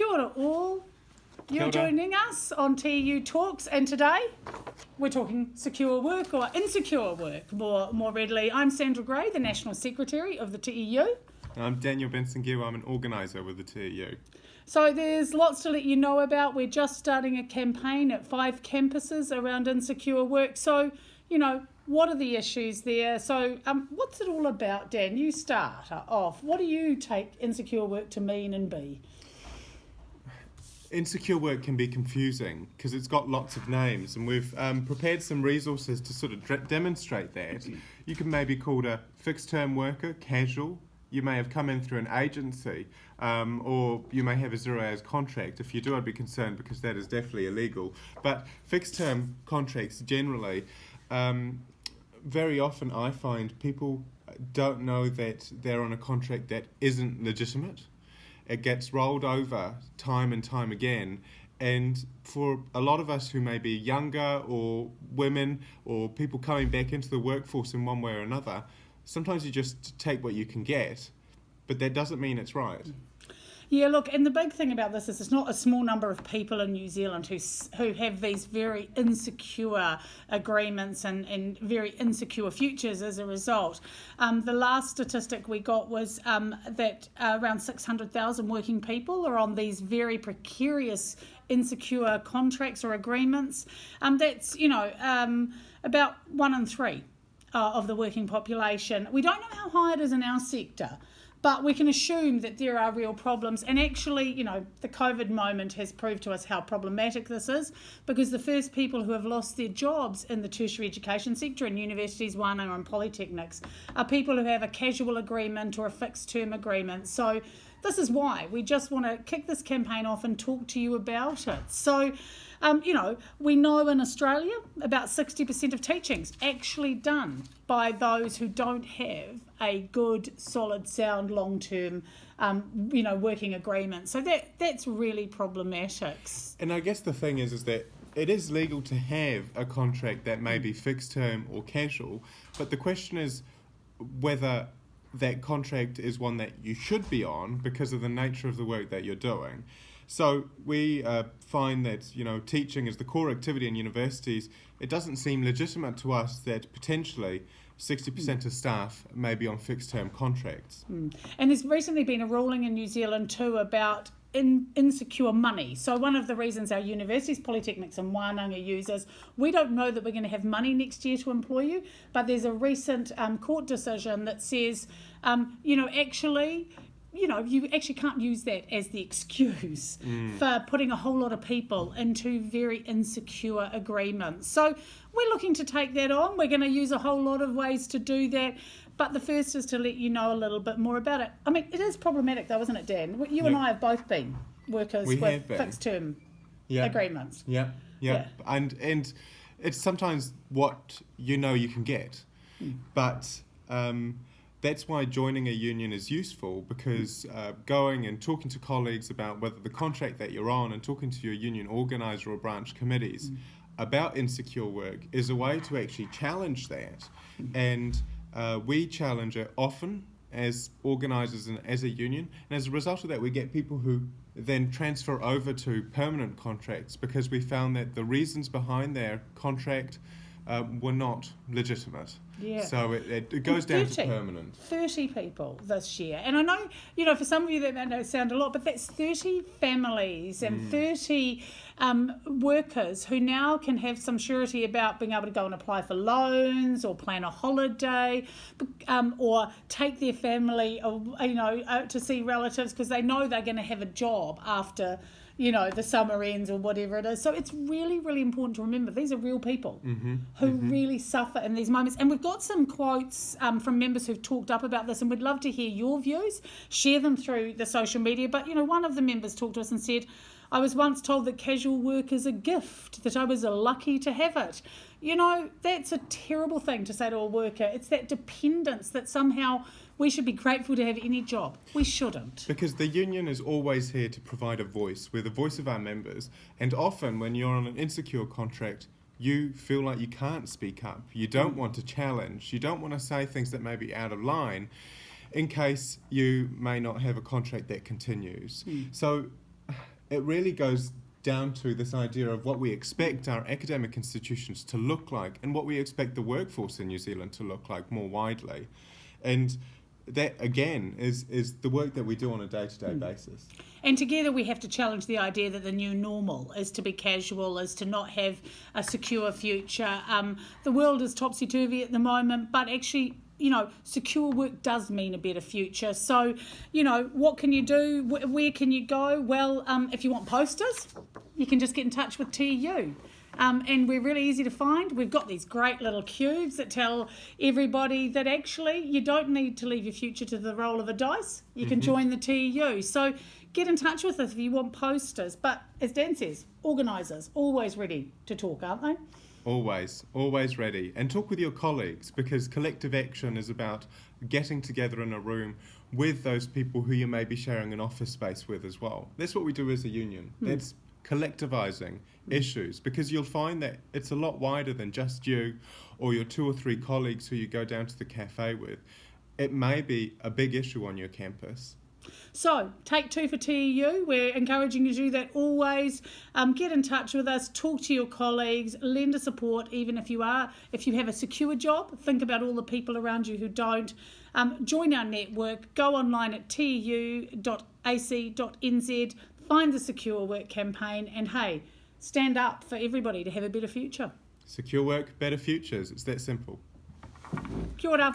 Kia ora all. You're ora. joining us on TU Talks, and today we're talking secure work or insecure work more, more readily. I'm Sandra Grey, the National Secretary of the TEU. I'm Daniel Benson Gill. I'm an organiser with the TEU. So there's lots to let you know about. We're just starting a campaign at five campuses around insecure work. So, you know, what are the issues there? So, um, what's it all about, Dan? You start off. What do you take insecure work to mean and be? Insecure work can be confusing because it's got lots of names, and we've um, prepared some resources to sort of demonstrate that. You can maybe call it a fixed term worker, casual. You may have come in through an agency, um, or you may have a zero hours contract. If you do, I'd be concerned because that is definitely illegal. But fixed term contracts generally, um, very often I find people don't know that they're on a contract that isn't legitimate. It gets rolled over time and time again. And for a lot of us who may be younger or women or people coming back into the workforce in one way or another, sometimes you just take what you can get, but that doesn't mean it's right. Yeah, look, and the big thing about this is it's not a small number of people in New Zealand who who have these very insecure agreements and, and very insecure futures as a result. Um, the last statistic we got was um, that uh, around 600,000 working people are on these very precarious, insecure contracts or agreements. Um, that's, you know, um, about one in three uh, of the working population. We don't know how high it is in our sector, but we can assume that there are real problems. And actually, you know, the COVID moment has proved to us how problematic this is because the first people who have lost their jobs in the tertiary education sector in universities, Wānanga and polytechnics are people who have a casual agreement or a fixed term agreement. So this is why we just want to kick this campaign off and talk to you about it. So, um, you know, we know in Australia about 60% of teaching's actually done by those who don't have a good, solid, sound, long term, um, you know, working agreement. So that that's really problematic. And I guess the thing is, is that it is legal to have a contract that may be fixed term or casual, but the question is whether that contract is one that you should be on because of the nature of the work that you're doing. So we uh, find that you know teaching is the core activity in universities. It doesn't seem legitimate to us that potentially. 60% of staff may be on fixed term contracts. And there's recently been a ruling in New Zealand too about in, insecure money. So one of the reasons our universities, polytechnics and Wānanga users, we don't know that we're going to have money next year to employ you, but there's a recent um, court decision that says, um, you know, actually, you know, you actually can't use that as the excuse for putting a whole lot of people into very insecure agreements. So we're looking to take that on. We're going to use a whole lot of ways to do that. But the first is to let you know a little bit more about it. I mean, it is problematic though, isn't it, Dan? You and I have both been workers We with fixed term Yeah. agreements. Yeah, yeah, Yeah. and and it's sometimes what you know you can get, but um, that's why joining a union is useful because uh, going and talking to colleagues about whether the contract that you're on and talking to your union organizer or branch committees about insecure work is a way to actually challenge that, and uh, we challenge it often as organisers and as a union. And as a result of that, we get people who then transfer over to permanent contracts because we found that the reasons behind their contract um, were not legitimate. Yeah. So it, it, it goes down to 30. permanent. 30 people this year. And I know, you know, for some of you that may not sound a lot, but that's 30 families and 30 um, workers who now can have some surety about being able to go and apply for loans or plan a holiday um, or take their family, uh, you know, to see relatives because they know they're going to have a job after you know, the summer ends or whatever it is. So it's really, really important to remember these are real people who really suffer in these moments. And we've got some quotes um, from members who've talked up about this, and we'd love to hear your views. Share them through the social media. But, you know, one of the members talked to us and said, I was once told that casual work is a gift, that I was lucky to have it. You know, that's a terrible thing to say to a worker. It's that dependence that somehow we should be grateful to have any job. We shouldn't. Because the union is always here to provide a voice. We're the voice of our members. And often, when you're on an insecure contract, you feel like you can't speak up. You don't want to challenge. You don't want to say things that may be out of line in case you may not have a contract that continues. Hmm. So it really goes down to this idea of what we expect our academic institutions to look like and what we expect the workforce in New Zealand to look like more widely. And that again is is the work that we do on a day to day basis. And together we have to challenge the idea that the new normal is to be casual, is to not have a secure future. Um, the world is topsy turvy at the moment, but actually, you know, secure work does mean a better future. So, you know, what can you do? Where, where can you go? Well, um, if you want posters, you can just get in touch with TU. Um, and we're really easy to find. We've got these great little cubes that tell everybody that actually you don't need to leave your future to the roll of a dice. You can join the TU. So get in touch with us if you want posters. But as Dan says, organisers always ready to talk, aren't they? Always, always ready. And talk with your colleagues because collective action is about getting together in a room with those people who you may be sharing an office space with as well. That's what we do as a union. Hmm. That's collectivizing issues because you'll find that it's a lot wider than just you or your two or three colleagues who you go down to the cafe with. It may be a big issue on your campus. So, take two for TEU. We're encouraging you that always. Um, get in touch with us, talk to your colleagues, lend a support, even if you are, if you have a secure job, think about all the people around you who don't. Um, join our network, go online at teu.ac.nz, find the Secure Work campaign, and hey, stand up for everybody to have a better future. Secure work, better futures. It's that simple. Kia ora.